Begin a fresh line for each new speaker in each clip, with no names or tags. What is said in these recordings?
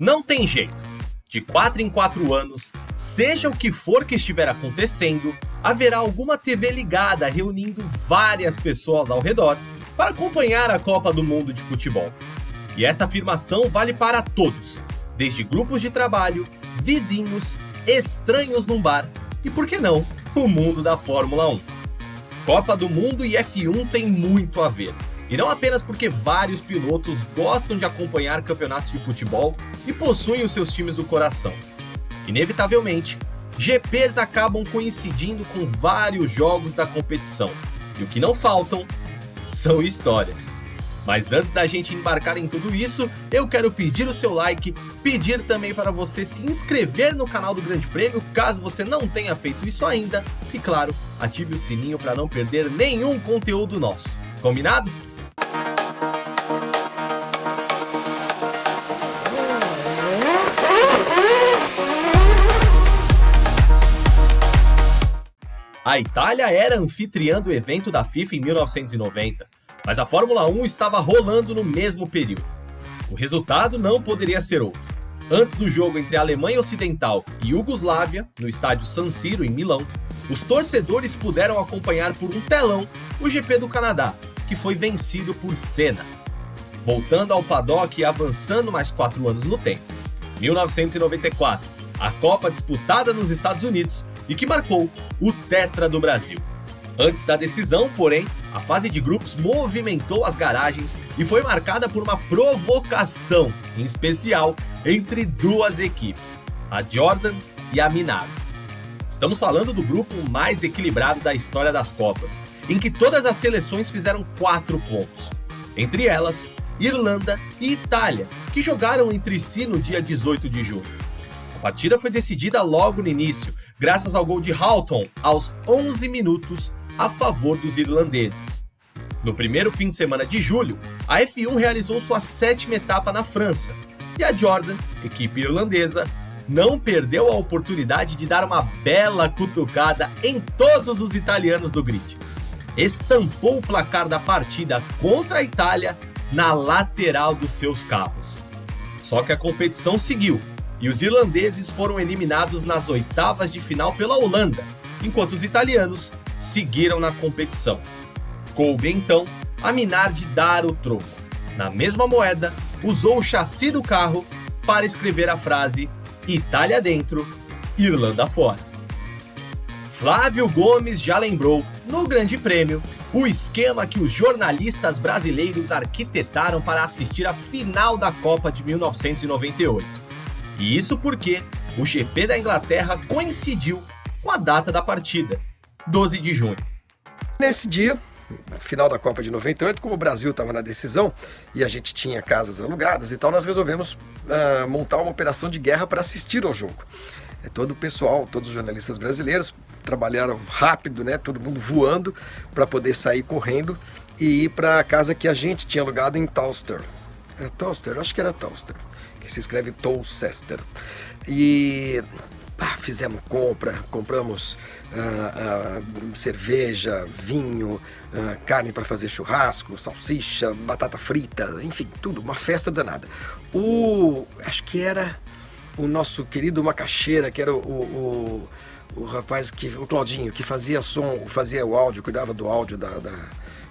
Não tem jeito. De 4 em 4 anos, seja o que for que estiver acontecendo, haverá alguma TV ligada reunindo várias pessoas ao redor para acompanhar a Copa do Mundo de Futebol. E essa afirmação vale para todos, desde grupos de trabalho, vizinhos, estranhos num bar e, por que não, o mundo da Fórmula 1. Copa do Mundo e F1 tem muito a ver. E não apenas porque vários pilotos gostam de acompanhar campeonatos de futebol e possuem os seus times do coração. Inevitavelmente, GPs acabam coincidindo com vários jogos da competição. E o que não faltam são histórias. Mas antes da gente embarcar em tudo isso, eu quero pedir o seu like, pedir também para você se inscrever no canal do Grande Prêmio, caso você não tenha feito isso ainda, e claro, ative o sininho para não perder nenhum conteúdo nosso. Combinado? A Itália era anfitriã do evento da FIFA em 1990, mas a Fórmula 1 estava rolando no mesmo período. O resultado não poderia ser outro. Antes do jogo entre a Alemanha Ocidental e Iugoslávia, no estádio San Siro, em Milão, os torcedores puderam acompanhar por um telão o GP do Canadá, que foi vencido por Senna. Voltando ao paddock e avançando mais quatro anos no tempo. 1994, a Copa disputada nos Estados Unidos e que marcou o Tetra do Brasil. Antes da decisão, porém, a fase de grupos movimentou as garagens e foi marcada por uma provocação, em especial entre duas equipes, a Jordan e a Minardi. Estamos falando do grupo mais equilibrado da história das Copas, em que todas as seleções fizeram quatro pontos. Entre elas, Irlanda e Itália, que jogaram entre si no dia 18 de julho. A partida foi decidida logo no início, graças ao gol de Houghton aos 11 minutos a favor dos irlandeses. No primeiro fim de semana de julho, a F1 realizou sua sétima etapa na França, e a Jordan, equipe irlandesa, não perdeu a oportunidade de dar uma bela cutucada em todos os italianos do grid. Estampou o placar da partida contra a Itália na lateral dos seus carros. Só que a competição seguiu e os irlandeses foram eliminados nas oitavas de final pela Holanda, enquanto os italianos seguiram na competição. Coube então a Minardi dar o troco. Na mesma moeda, usou o chassi do carro para escrever a frase Itália dentro, Irlanda fora. Flávio Gomes já lembrou, no Grande Prêmio, o esquema que os jornalistas brasileiros arquitetaram para assistir a final da Copa de 1998. E isso porque o GP da Inglaterra coincidiu com a data da partida, 12 de junho.
Nesse dia, final da Copa de 98, como o Brasil estava na decisão e a gente tinha casas alugadas e tal, nós resolvemos uh, montar uma operação de guerra para assistir ao jogo. É, todo o pessoal, todos os jornalistas brasileiros trabalharam rápido, né, todo mundo voando para poder sair correndo e ir para a casa que a gente tinha alugado em Towster. Era Towster? Acho que era Towster que se escreve Tolcester. E pá, fizemos compra, compramos uh, uh, cerveja, vinho, uh, carne para fazer churrasco, salsicha, batata frita, enfim, tudo, uma festa danada. O, acho que era o nosso querido Macaxeira, que era o, o, o, o rapaz, que, o Claudinho, que fazia som, fazia o áudio, cuidava do áudio da, da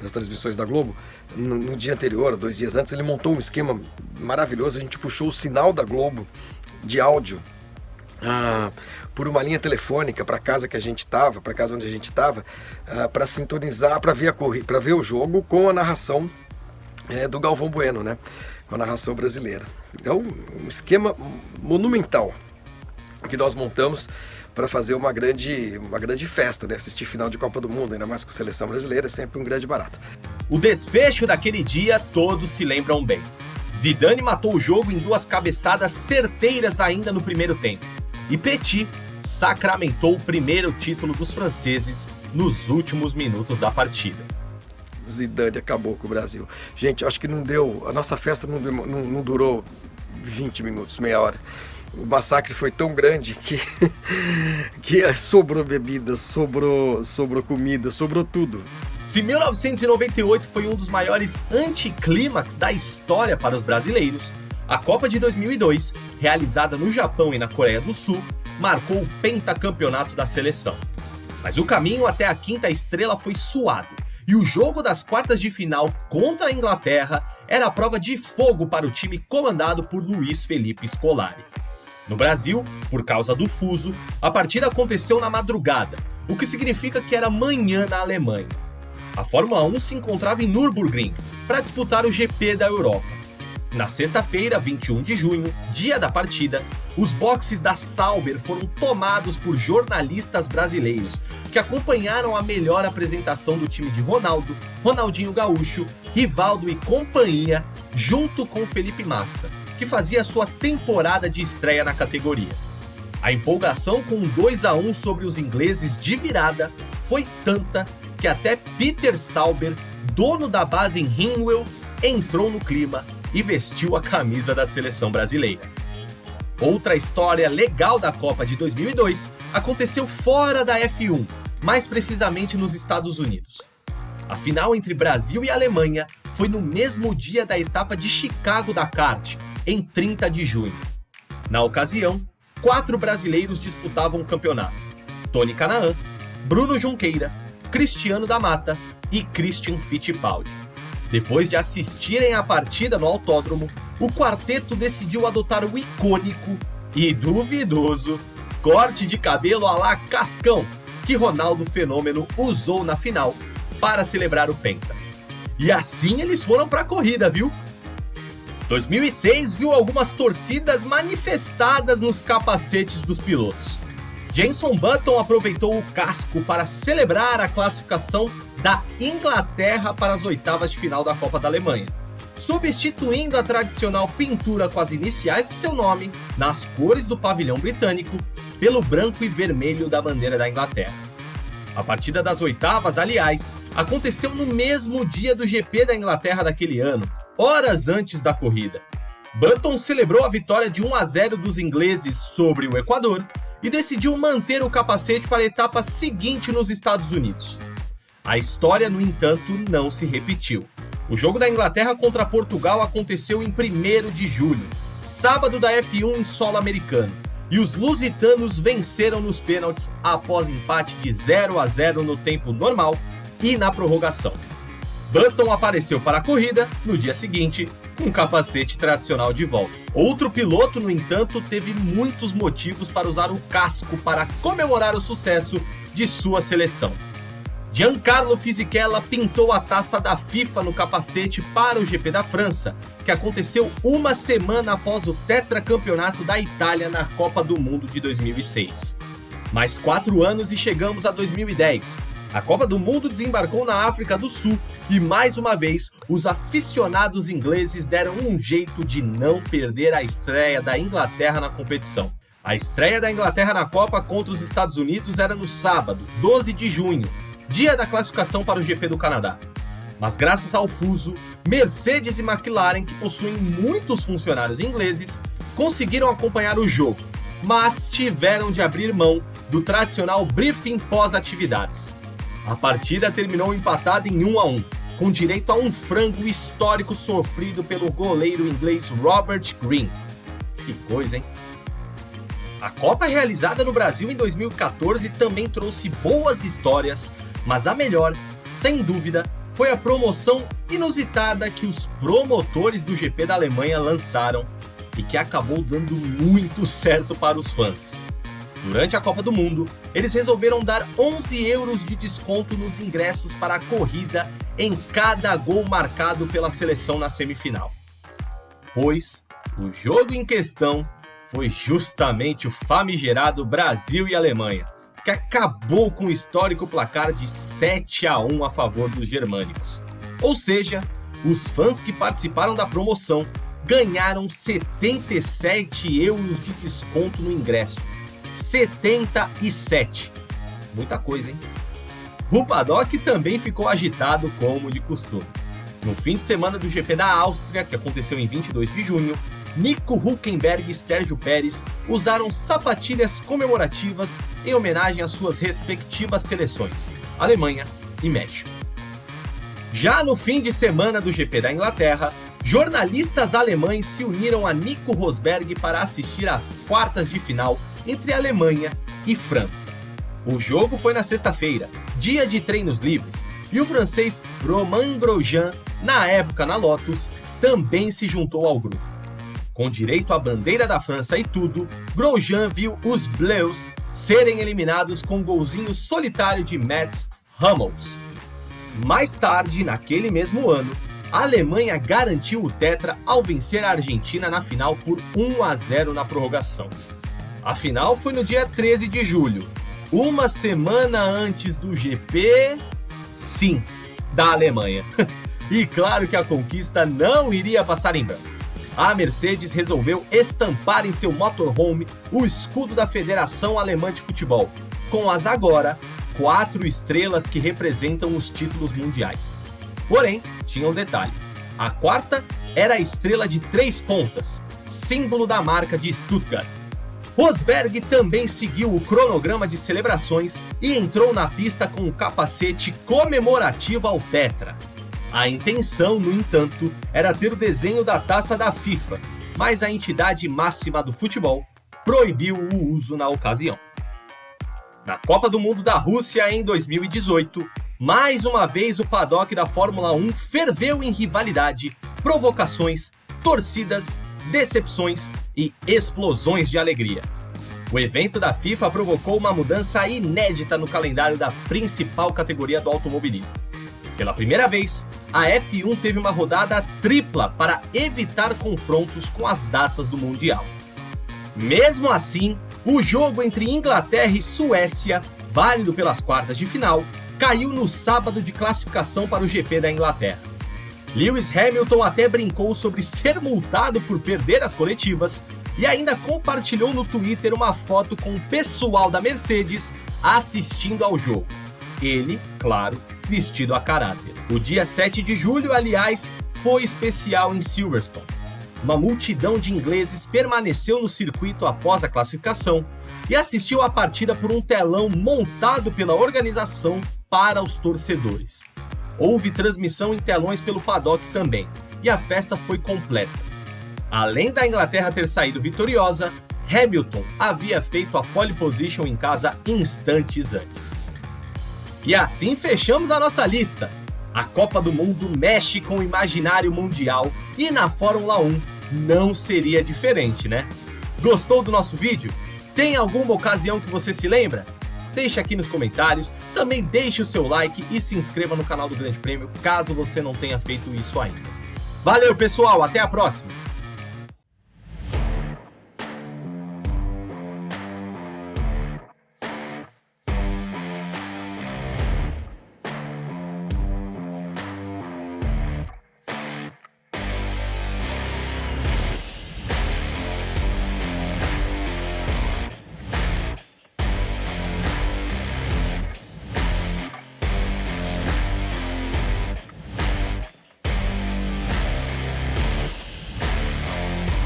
das transmissões da Globo, no, no, dia anterior, dois dias antes, ele montou um esquema maravilhoso. A gente puxou o sinal da Globo de áudio ah, por uma linha telefônica para casa que a gente estava, para casa onde a gente estava, ah, para sintonizar, para ver, a ver o jogo com a narração é, do Galvão Bueno, né? Com a narração brasileira. Então, um esquema monumental que nós montamos para fazer uma grande, uma grande festa, né? Assistir final de Copa do Mundo, ainda mais com a seleção brasileira, é sempre um grande barato.
O desfecho daquele dia todos se lembram bem. Zidane matou o jogo em duas cabeçadas certeiras ainda no primeiro tempo. E Petit sacramentou o primeiro título dos franceses nos últimos minutos da partida.
Zidane acabou com o Brasil. Gente, acho que não deu, a nossa festa não, não, não durou 20 minutos, meia hora o massacre foi tão grande que, que sobrou bebida, sobrou, sobrou comida, sobrou tudo.
Se 1998 foi um dos maiores anticlímax da história para os brasileiros, A Copa de 2002, realizada no Japão e na Coreia do Sul, marcou o pentacampeonato da seleção. Mas o caminho até a quinta estrela foi suado, e o jogo das quartas de final contra a Inglaterra era a prova de fogo para o time comandado por Luiz Felipe Scolari. No Brasil, por causa do fuso, a partida aconteceu na madrugada, o que significa que era manhã na Alemanha. A Fórmula 1 se encontrava em Nürburgring para disputar o GP da Europa. Na sexta-feira, 21 de junho, dia da partida, os boxes da Sauber foram tomados por jornalistas brasileiros que acompanharam a melhor apresentação do time de Ronaldo, Ronaldinho Gaúcho, Rivaldo e companhia, junto com Felipe Massa, que fazia sua temporada de estreia na categoria. A empolgação com um 2 a 1 sobre os ingleses de virada foi tanta que até Peter Sauber, dono da base em Hinwell, entrou no clima e vestiu a camisa da seleção brasileira. Outra história legal da Copa de 2002 aconteceu fora da F1, mais precisamente nos Estados Unidos. A final entre Brasil e Alemanha foi no mesmo dia da etapa de Chicago da kart, em 30 de junho. Na ocasião, quatro brasileiros disputavam o campeonato: Tony Canaan, Bruno Junqueira, Cristiano da Mata e Christian Fittipaldi. Depois de assistirem à partida no autódromo, o quarteto decidiu adotar o icônico e duvidoso corte de cabelo a la Cascão, que Ronaldo Fenômeno usou na final para celebrar o Penta. E assim eles foram para a corrida, viu? 2006 viu algumas torcidas manifestadas nos capacetes dos pilotos. Jenson Button aproveitou o casco para celebrar a classificação da Inglaterra para as oitavas de final da Copa da Alemanha, substituindo a tradicional pintura com as iniciais do seu nome nas cores do pavilhão britânico pelo branco e vermelho da bandeira da Inglaterra. A partida das oitavas, aliás, aconteceu no mesmo dia do GP da Inglaterra daquele ano, horas antes da corrida. Button celebrou a vitória de 1 a 0 dos ingleses sobre o Equador e decidiu manter o capacete para a etapa seguinte nos Estados Unidos. A história, no entanto, não se repetiu. O jogo da Inglaterra contra Portugal aconteceu em 1 de julho, sábado da F1 em solo americano, e os lusitanos venceram nos pênaltis após empate de 0 a 0 no tempo normal e na prorrogação. Button apareceu para a corrida no dia seguinte com o capacete tradicional de volta. Outro piloto, no entanto, teve muitos motivos para usar o casco para comemorar o sucesso de sua seleção. Giancarlo Fisichella pintou a taça da FIFA no capacete para o GP da França, que aconteceu uma semana após o tetracampeonato da Itália na Copa do Mundo de 2006. Mais quatro anos e chegamos a 2010, a Copa do Mundo desembarcou na África do Sul e mais uma vez os aficionados ingleses deram um jeito de não perder a estreia da Inglaterra na competição. A estreia da Inglaterra na Copa contra os Estados Unidos era no sábado, 12 de junho, dia da classificação para o GP do Canadá. Mas graças ao fuso, Mercedes e McLaren, que possuem muitos funcionários ingleses, conseguiram acompanhar o jogo, mas tiveram de abrir mão do tradicional briefing pós-atividades. A partida terminou empatada em 1 a 1, com direito a um frango histórico sofrido pelo goleiro inglês Robert Green. Que coisa, hein? A Copa realizada no Brasil em 2014 também trouxe boas histórias, mas a melhor, sem dúvida, foi a promoção inusitada que os promotores do GP da Alemanha lançaram e que acabou dando muito certo para os fãs. Durante a Copa do Mundo, eles resolveram dar 11 euros de desconto nos ingressos para a corrida em cada gol marcado pela seleção na semifinal. Pois o jogo em questão foi justamente o famigerado Brasil e Alemanha, que acabou com o histórico placar de 7 a 1 a favor dos germânicos. Ou seja, os fãs que participaram da promoção ganharam 77 euros de desconto no ingresso 77. Muita coisa, hein? O paddock também ficou agitado como de costume. No fim de semana do GP da Áustria, que aconteceu em 22 de junho, Nico Huckenberg e Sérgio Pérez usaram sapatilhas comemorativas em homenagem às suas respectivas seleções, Alemanha e México. Já no fim de semana do GP da Inglaterra, jornalistas alemães se uniram a Nico Rosberg para assistir às quartas de final entre Alemanha e França. O jogo foi na sexta-feira, dia de treinos livres, e o francês Romain Grosjean, na época na Lotus, também se juntou ao grupo. Com direito à bandeira da França e tudo, Grosjean viu os Bleus serem eliminados com um golzinho solitário de Mats Hummels. Mais tarde, naquele mesmo ano, a Alemanha garantiu o tetra ao vencer a Argentina na final por 1 a 0 na prorrogação. A final foi no dia 13 de julho, uma semana antes do GP, sim, da Alemanha. e claro que a conquista não iria passar em branco. A Mercedes resolveu estampar em seu motorhome o escudo da Federação Alemã de Futebol, com as agora quatro estrelas que representam os títulos mundiais. Porém, tinha um detalhe. A quarta era a estrela de três pontas, símbolo da marca de Stuttgart. Rosberg também seguiu o cronograma de celebrações e entrou na pista com o capacete comemorativo ao Tetra. A intenção, no entanto, era ter o desenho da taça da FIFA, mas a entidade máxima do futebol proibiu o uso na ocasião. Na Copa do Mundo da Rússia em 2018, mais uma vez o paddock da Fórmula 1 ferveu em rivalidade, provocações, torcidas, decepções e explosões de alegria. O evento da FIFA provocou uma mudança inédita no calendário da principal categoria do automobilismo. Pela primeira vez, a F1 teve uma rodada tripla para evitar confrontos com as datas do Mundial. Mesmo assim, o jogo entre Inglaterra e Suécia, válido pelas quartas de final, caiu no sábado de classificação para o GP da Inglaterra. Lewis Hamilton até brincou sobre ser multado por perder as coletivas e ainda compartilhou no Twitter uma foto com o pessoal da Mercedes assistindo ao jogo. Ele, claro, vestido a caráter. O dia 7 de julho, aliás, foi especial em Silverstone. Uma multidão de ingleses permaneceu no circuito após a classificação e assistiu à partida por um telão montado pela organização para os torcedores. Houve transmissão em telões pelo paddock também, e a festa foi completa. Além da Inglaterra ter saído vitoriosa, Hamilton havia feito a pole position em casa instantes antes. E assim fechamos a nossa lista. A Copa do Mundo mexe com o imaginário mundial e na Fórmula 1 não seria diferente, né? Gostou do nosso vídeo? Tem alguma ocasião que você se lembra? Deixe aqui nos comentários, também deixe o seu like e se inscreva no canal do Grande Prêmio caso você não tenha feito isso ainda. Valeu pessoal, até a próxima!